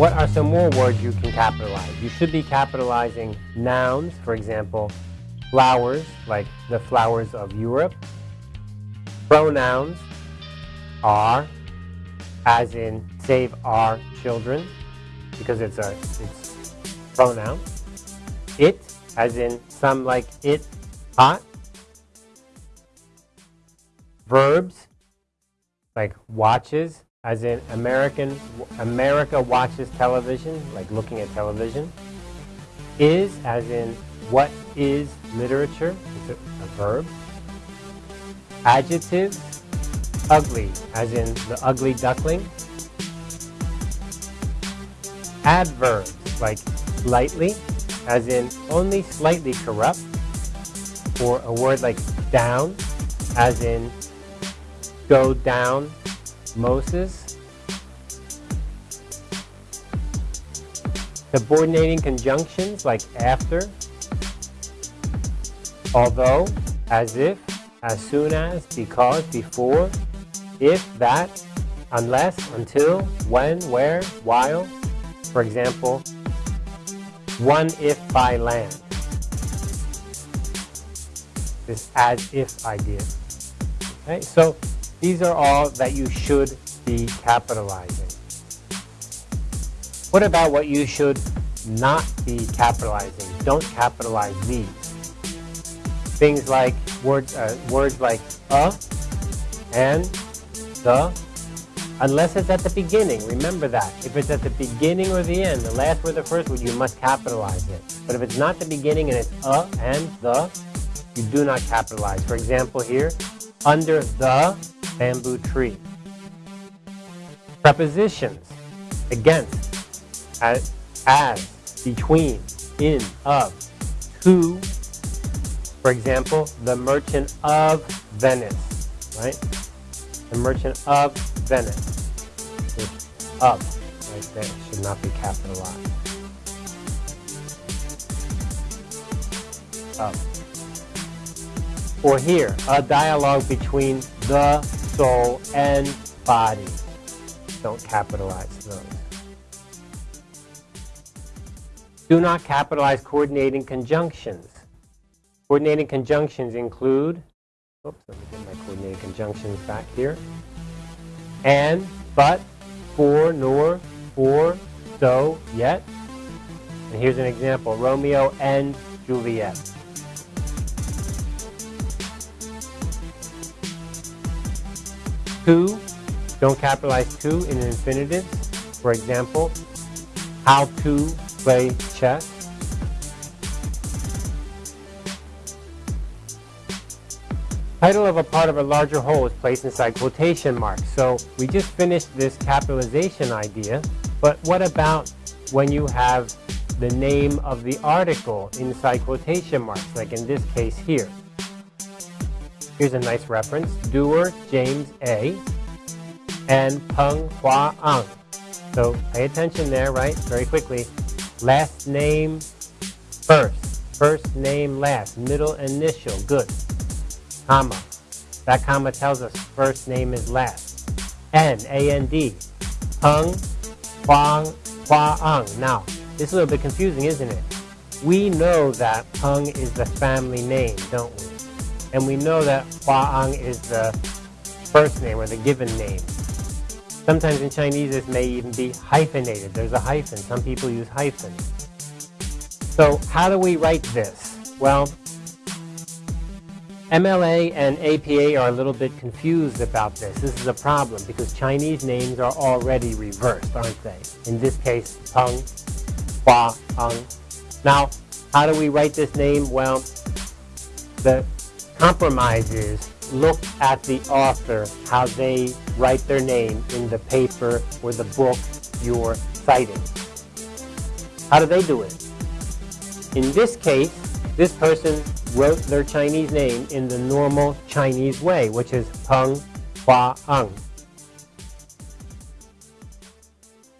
What are some more words you can capitalize? You should be capitalizing nouns, for example, flowers, like the flowers of Europe. Pronouns are, as in save our children, because it's a it's pronoun. It, as in some like it hot. Verbs, like watches, as in American America watches television, like looking at television. Is, as in what is literature, it's a, a verb. Adjective, ugly, as in the ugly duckling. Adverbs, like slightly, as in only slightly corrupt. Or a word like down, as in go down, Moses. Subordinating conjunctions like after, although, as if, as soon as, because, before, if, that, unless, until, when, where, while. For example, one if by land. This as if idea. Okay, so these are all that you should be capitalizing. What about what you should not be capitalizing? Don't capitalize these. Things like words, uh, words like a and the, unless it's at the beginning. Remember that. If it's at the beginning or the end, the last word, the first word, you must capitalize it. But if it's not the beginning and it's a and the, you do not capitalize. For example, here, under the bamboo tree. Prepositions, against, as, as, between, in, of, to. For example, the merchant of Venice, right? The merchant of Venice. of, right there, should not be capitalized. Of. Or here, a dialogue between the soul and body. Don't capitalize those. Do not capitalize coordinating conjunctions. Coordinating conjunctions include, oops, let me get my coordinating conjunctions back here. And, but, for, nor, for, so, yet. And here's an example, Romeo and Juliet. Don't capitalize to in infinitives. For example, how to play chess. Title of a part of a larger whole is placed inside quotation marks. So we just finished this capitalization idea, but what about when you have the name of the article inside quotation marks, like in this case here? Here's a nice reference. Dewar James A. and Peng Hwa Ang. So pay attention there, right? Very quickly. Last name first. First name last. Middle initial. Good. Comma. That comma tells us first name is last. N, A-N-D. Peng Huang Hwa Ang. Now, this is a little bit confusing, isn't it? We know that Peng is the family name, don't we? And we know that Huang is the first name or the given name. Sometimes in Chinese this may even be hyphenated. There's a hyphen. Some people use hyphens. So how do we write this? Well, MLA and APA are a little bit confused about this. This is a problem because Chinese names are already reversed, aren't they? In this case, Peng, Hwa, Ang. Now, how do we write this name? Well, the compromise is look at the author, how they write their name in the paper or the book you're citing. How do they do it? In this case, this person wrote their Chinese name in the normal Chinese way, which is Peng Hwa Ang.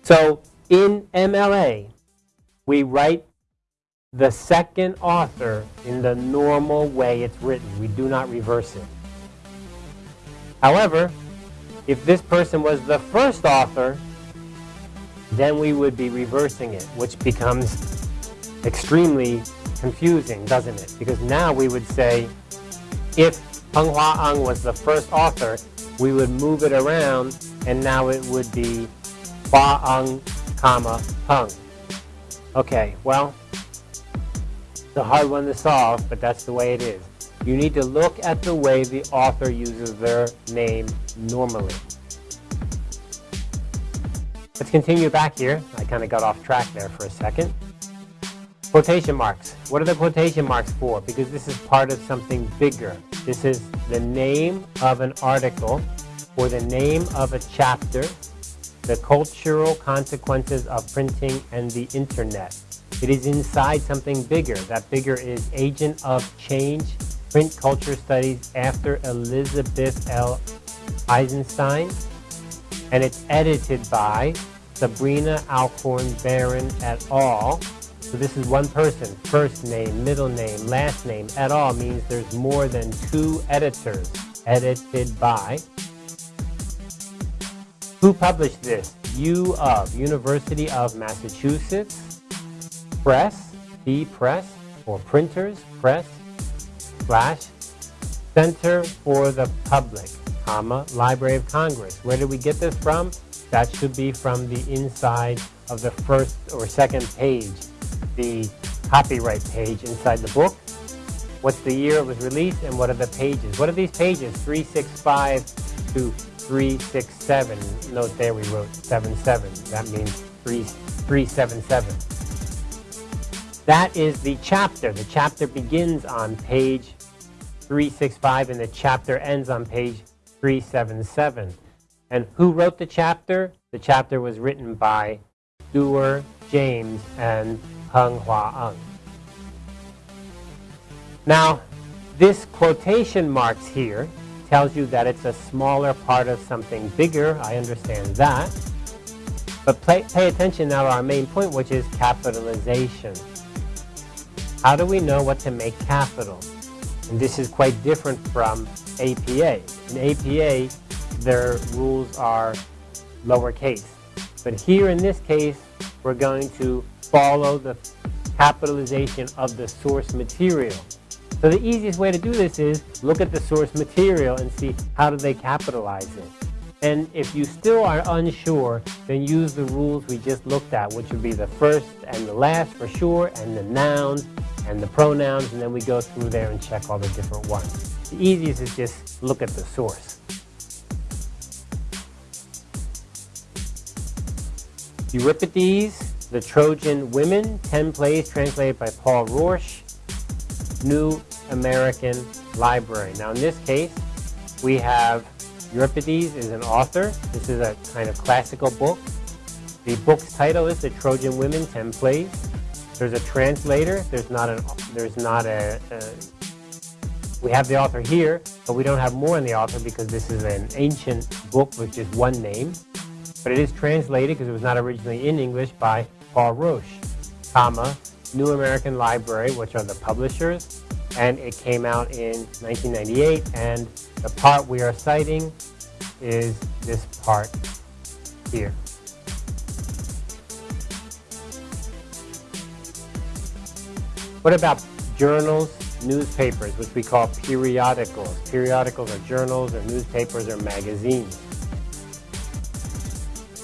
So in MLA, we write the second author in the normal way it's written. We do not reverse it. However, if this person was the first author, then we would be reversing it, which becomes extremely confusing, doesn't it? Because now we would say, if Hung Hwa Ung was the first author, we would move it around, and now it would be Hwa Ang, comma, Hung. Okay, well, a hard one to solve, but that's the way it is. You need to look at the way the author uses their name normally. Let's continue back here. I kind of got off track there for a second. Quotation marks. What are the quotation marks for? Because this is part of something bigger. This is the name of an article or the name of a chapter, the cultural consequences of printing and the internet. It is inside something bigger. That bigger is Agent of Change, Print Culture Studies after Elizabeth L. Eisenstein. And it's edited by Sabrina Alcorn Baron et al. So this is one person, first name, middle name, last name, et al. means there's more than two editors, edited by. Who published this? U of, University of Massachusetts, Press, P Press, or Printers, Press, slash, Center for the Public, comma, Library of Congress. Where did we get this from? That should be from the inside of the first or second page, the copyright page inside the book. What's the year it was released and what are the pages? What are these pages? 365 to 367. Note there we wrote 77. That means 3, 377. That is the chapter. The chapter begins on page 365 and the chapter ends on page 377. And who wrote the chapter? The chapter was written by Stuart James and Hung Hwa Ung. Now, this quotation marks here tells you that it's a smaller part of something bigger. I understand that. But pay attention now to our main point, which is capitalization. How do we know what to make capital? And this is quite different from APA. In APA, their rules are lowercase. But here in this case, we're going to follow the capitalization of the source material. So the easiest way to do this is look at the source material and see how do they capitalize it. And if you still are unsure, then use the rules we just looked at, which would be the first and the last for sure, and the nouns and the pronouns, and then we go through there and check all the different ones. The easiest is just look at the source. Euripides, The Trojan Women, 10 plays translated by Paul Roche, New American Library. Now in this case, we have Euripides is an author. This is a kind of classical book. The book's title is The Trojan Women, 10 Plays. There's a translator. There's not an. There's not a, a. We have the author here, but we don't have more in the author because this is an ancient book with just one name but it is translated because it was not originally in English by Paul Roche, comma, New American Library, which are the publishers, and it came out in 1998, and the part we are citing is this part here. What about journals, newspapers, which we call periodicals? Periodicals are journals or newspapers or magazines.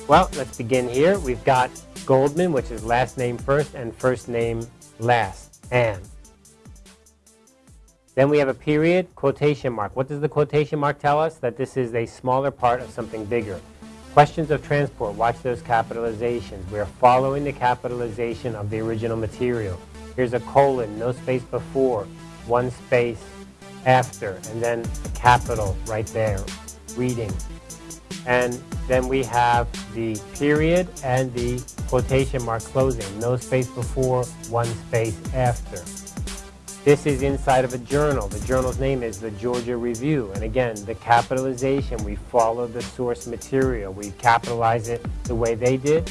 Well, let's begin here. We've got Goldman, which is last name first and first name last, Anne. Then we have a period, quotation mark. What does the quotation mark tell us? That this is a smaller part of something bigger. Questions of transport, watch those capitalizations. We're following the capitalization of the original material. Here's a colon, no space before, one space after, and then capital right there, reading. And then we have the period and the quotation mark closing. No space before, one space after. This is inside of a journal. The journal's name is the Georgia Review. And again, the capitalization, we follow the source material. We capitalize it the way they did.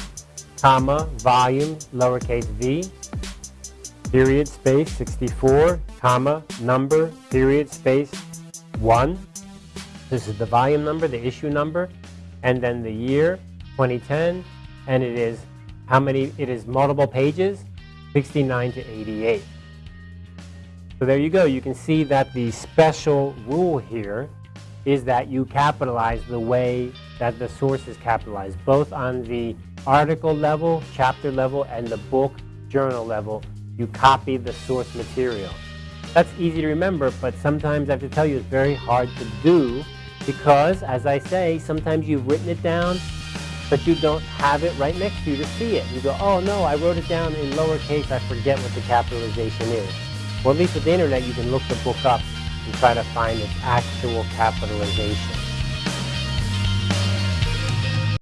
Comma, volume, lowercase v, period, space, 64, comma, number, period, space, 1. This is the volume number, the issue number and then the year 2010 and it is how many, it is multiple pages, 69 to 88. So there you go. You can see that the special rule here is that you capitalize the way that the source is capitalized, both on the article level, chapter level, and the book journal level. You copy the source material. That's easy to remember, but sometimes I have to tell you it's very hard to do because, as I say, sometimes you've written it down, but you don't have it right next to you to see it. You go, oh no, I wrote it down in lowercase, I forget what the capitalization is. Well, at least with the internet, you can look the book up and try to find its actual capitalization.